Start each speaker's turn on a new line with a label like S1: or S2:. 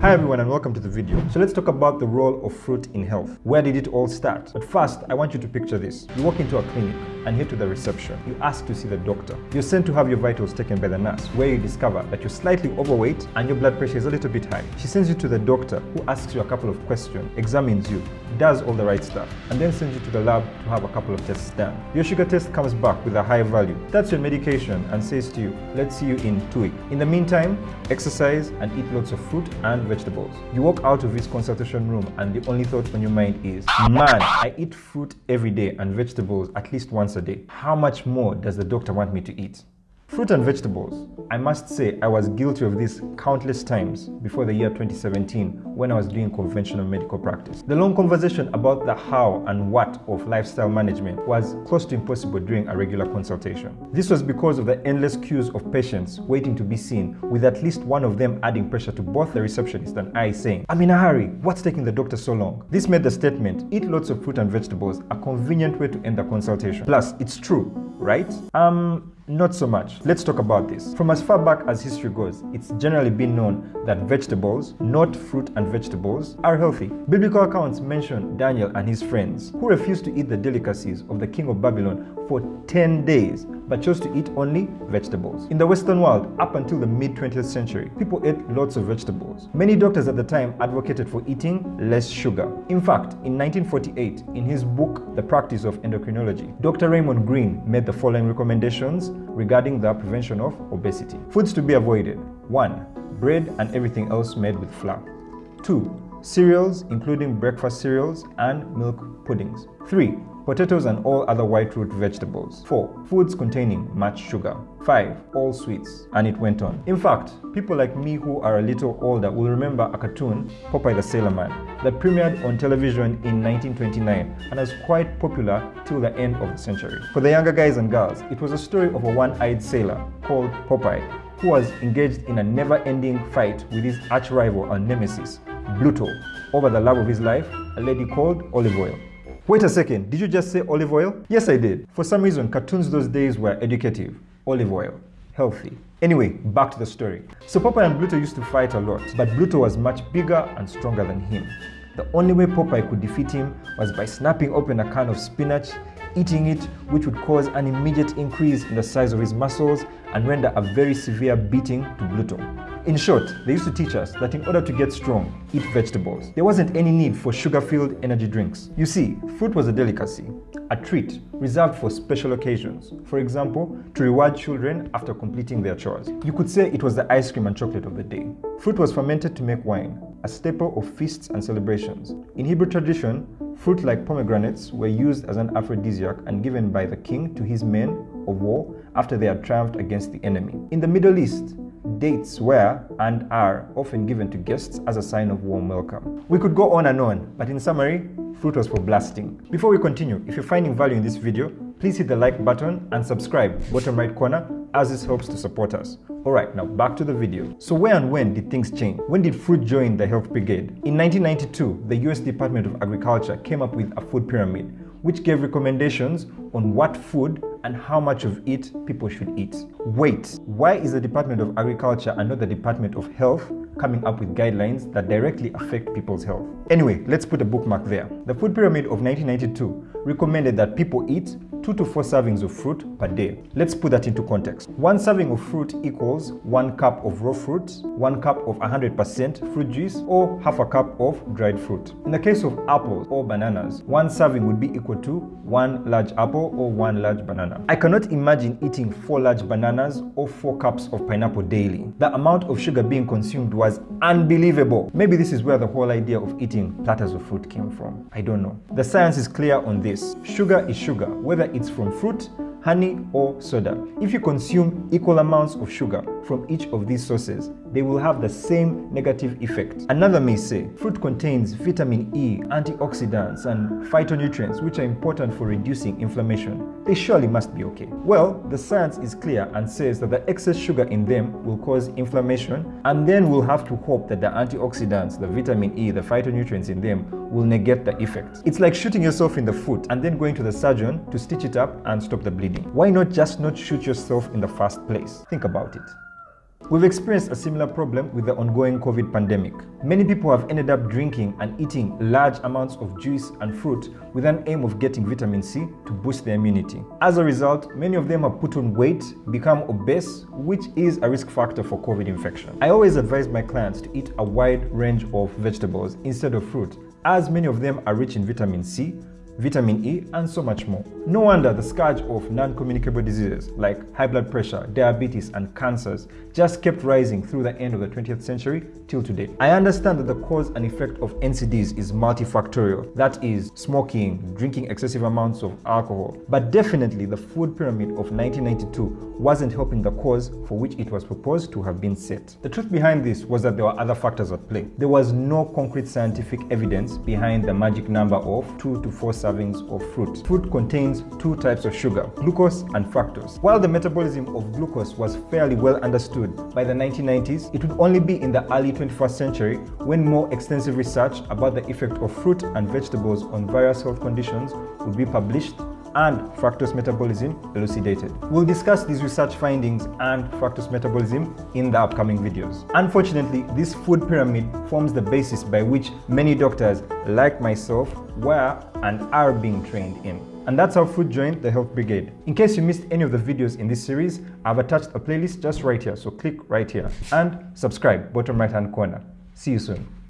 S1: Hi everyone and welcome to the video. So let's talk about the role of fruit in health. Where did it all start? But first, I want you to picture this. You walk into a clinic and head to the reception. You ask to see the doctor. You're sent to have your vitals taken by the nurse, where you discover that you're slightly overweight and your blood pressure is a little bit high. She sends you to the doctor who asks you a couple of questions, examines you, does all the right stuff, and then sends you to the lab to have a couple of tests done. Your sugar test comes back with a high value. That's your medication and says to you, let's see you in two weeks. In the meantime, exercise and eat lots of fruit and vegetables. You walk out of this consultation room and the only thought on your mind is, man, I eat fruit every day and vegetables at least once a day. How much more does the doctor want me to eat? Fruit and vegetables. I must say I was guilty of this countless times before the year 2017 when I was doing conventional medical practice. The long conversation about the how and what of lifestyle management was close to impossible during a regular consultation. This was because of the endless queues of patients waiting to be seen with at least one of them adding pressure to both the receptionist and I saying, I'm in a hurry, what's taking the doctor so long? This made the statement, eat lots of fruit and vegetables, a convenient way to end the consultation. Plus, it's true, right? Um, not so much. Let's talk about this. From as far back as history goes, it's generally been known that vegetables, not fruit and vegetables, are healthy. Biblical accounts mention Daniel and his friends who refused to eat the delicacies of the king of Babylon for 10 days but chose to eat only vegetables. In the Western world, up until the mid 20th century, people ate lots of vegetables. Many doctors at the time advocated for eating less sugar. In fact, in 1948, in his book, The Practice of Endocrinology, Dr. Raymond Greene made the following recommendations regarding the prevention of obesity. Foods to be avoided. 1. Bread and everything else made with flour. 2. Cereals, including breakfast cereals and milk puddings. 3 potatoes and all other white root vegetables. 4. Foods containing much sugar. 5. All sweets. And it went on. In fact, people like me who are a little older will remember a cartoon, Popeye the Sailor Man, that premiered on television in 1929 and was quite popular till the end of the century. For the younger guys and girls, it was a story of a one-eyed sailor called Popeye who was engaged in a never-ending fight with his arch-rival and nemesis, Bluto, over the love of his life, a lady called Olive Oyl. Wait a second, did you just say olive oil? Yes, I did. For some reason, cartoons those days were educative. Olive oil, healthy. Anyway, back to the story. So Popeye and Bluto used to fight a lot, but Bluto was much bigger and stronger than him. The only way Popeye could defeat him was by snapping open a can of spinach, eating it, which would cause an immediate increase in the size of his muscles and render a very severe beating to Bluto. In short, they used to teach us that in order to get strong, eat vegetables. There wasn't any need for sugar-filled energy drinks. You see, fruit was a delicacy, a treat reserved for special occasions. For example, to reward children after completing their chores. You could say it was the ice cream and chocolate of the day. Fruit was fermented to make wine, a staple of feasts and celebrations. In Hebrew tradition, fruit like pomegranates were used as an aphrodisiac and given by the king to his men of war after they had triumphed against the enemy. In the Middle East, Dates were and are often given to guests as a sign of warm welcome. We could go on and on, but in summary, fruit was for blasting. Before we continue, if you're finding value in this video, please hit the like button and subscribe, bottom right corner, as this helps to support us. Alright, now back to the video. So where and when did things change? When did fruit join the health brigade? In 1992, the US Department of Agriculture came up with a food pyramid, which gave recommendations on what food and how much of it people should eat. Wait, why is the Department of Agriculture and not the Department of Health coming up with guidelines that directly affect people's health? Anyway, let's put a bookmark there. The Food Pyramid of 1992 recommended that people eat 2 to 4 servings of fruit per day. Let's put that into context. One serving of fruit equals 1 cup of raw fruit, 1 cup of 100% fruit juice, or half a cup of dried fruit. In the case of apples or bananas, one serving would be equal to 1 large apple or 1 large banana. I cannot imagine eating 4 large bananas or 4 cups of pineapple daily. The amount of sugar being consumed was unbelievable. Maybe this is where the whole idea of eating platters of fruit came from. I don't know. The science is clear on this. Sugar is sugar, whether it's from fruit, honey or soda. If you consume equal amounts of sugar from each of these sources, they will have the same negative effect. Another may say, fruit contains vitamin E, antioxidants, and phytonutrients which are important for reducing inflammation. They surely must be okay. Well, the science is clear and says that the excess sugar in them will cause inflammation and then we'll have to hope that the antioxidants, the vitamin E, the phytonutrients in them will negate the effect. It's like shooting yourself in the foot and then going to the surgeon to stitch it up and stop the bleeding. Why not just not shoot yourself in the first place? Think about it. We've experienced a similar problem with the ongoing COVID pandemic. Many people have ended up drinking and eating large amounts of juice and fruit with an aim of getting vitamin C to boost their immunity. As a result, many of them have put on weight, become obese, which is a risk factor for COVID infection. I always advise my clients to eat a wide range of vegetables instead of fruit, as many of them are rich in vitamin C, vitamin E, and so much more. No wonder the scourge of non-communicable diseases like high blood pressure, diabetes, and cancers just kept rising through the end of the 20th century till today. I understand that the cause and effect of NCDs is multifactorial, that is, smoking, drinking excessive amounts of alcohol, but definitely the food pyramid of 1992 wasn't helping the cause for which it was proposed to have been set. The truth behind this was that there were other factors at play. There was no concrete scientific evidence behind the magic number of 2 to 4 servings of fruit. Fruit contains two types of sugar, glucose and fructose. While the metabolism of glucose was fairly well understood by the 1990s, it would only be in the early 21st century when more extensive research about the effect of fruit and vegetables on various health conditions would be published and fructose metabolism elucidated. We'll discuss these research findings and fructose metabolism in the upcoming videos. Unfortunately, this food pyramid forms the basis by which many doctors, like myself, were and are being trained in. And that's how Food joined the Health Brigade. In case you missed any of the videos in this series, I've attached a playlist just right here, so click right here and subscribe, bottom right hand corner. See you soon.